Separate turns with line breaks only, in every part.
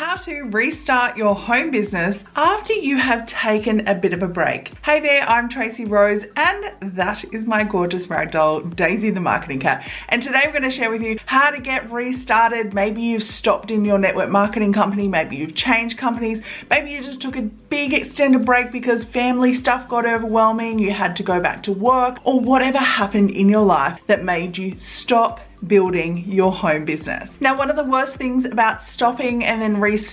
how to restart your home business after you have taken a bit of a break. Hey there, I'm Tracy Rose and that is my gorgeous ragdoll, Daisy the marketing cat. And today we're gonna share with you how to get restarted. Maybe you've stopped in your network marketing company, maybe you've changed companies, maybe you just took a big extended break because family stuff got overwhelming, you had to go back to work, or whatever happened in your life that made you stop building your home business. Now, one of the worst things about stopping and then restarting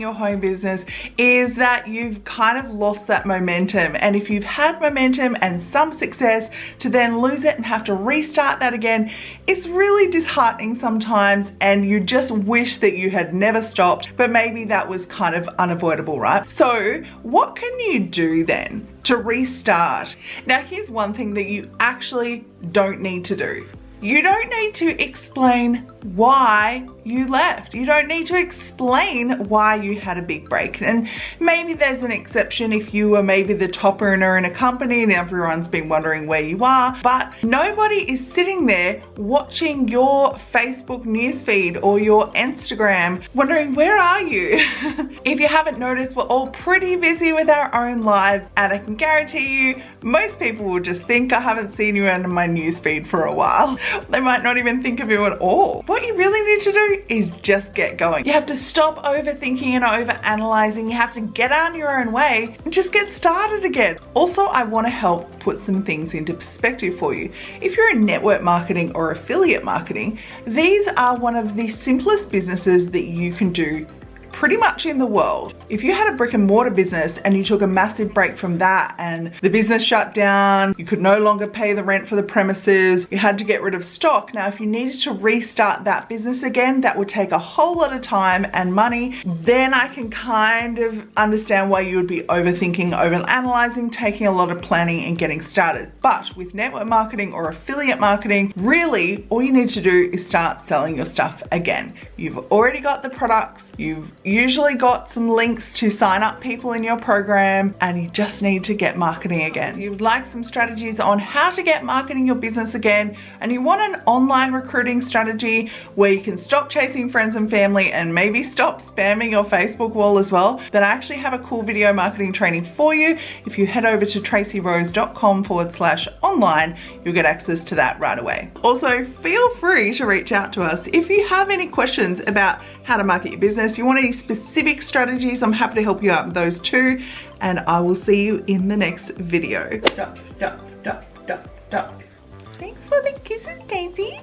your home business is that you've kind of lost that momentum. And if you've had momentum and some success to then lose it and have to restart that again, it's really disheartening sometimes and you just wish that you had never stopped, but maybe that was kind of unavoidable, right? So what can you do then to restart? Now, here's one thing that you actually don't need to do. You don't need to explain why you left. You don't need to explain why you had a big break. And maybe there's an exception if you were maybe the top earner in a company and everyone's been wondering where you are, but nobody is sitting there watching your Facebook newsfeed or your Instagram wondering where are you? if you haven't noticed, we're all pretty busy with our own lives and I can guarantee you most people will just think I haven't seen you in my newsfeed for a while. They might not even think of you at all. What you really need to do is just get going. You have to stop overthinking and overanalyzing. You have to get on your own way and just get started again. Also, I want to help put some things into perspective for you. If you're in network marketing or affiliate marketing, these are one of the simplest businesses that you can do pretty much in the world. If you had a brick and mortar business and you took a massive break from that and the business shut down, you could no longer pay the rent for the premises, you had to get rid of stock. Now, if you needed to restart that business again, that would take a whole lot of time and money. Then I can kind of understand why you would be overthinking, overanalyzing, taking a lot of planning and getting started. But with network marketing or affiliate marketing, really all you need to do is start selling your stuff again. You've already got the products, you've usually got some links to sign up people in your program and you just need to get marketing again. You would like some strategies on how to get marketing your business again and you want an online recruiting strategy where you can stop chasing friends and family and maybe stop spamming your Facebook wall as well, then I actually have a cool video marketing training for you. If you head over to tracyrose.com forward slash online, you'll get access to that right away. Also, feel free to reach out to us if you have any questions about how to market your business, you want any specific strategies, I'm happy to help you out with those too. And I will see you in the next video. Duck, duck, duck, duck, duck. Thanks for the kisses, Daisy.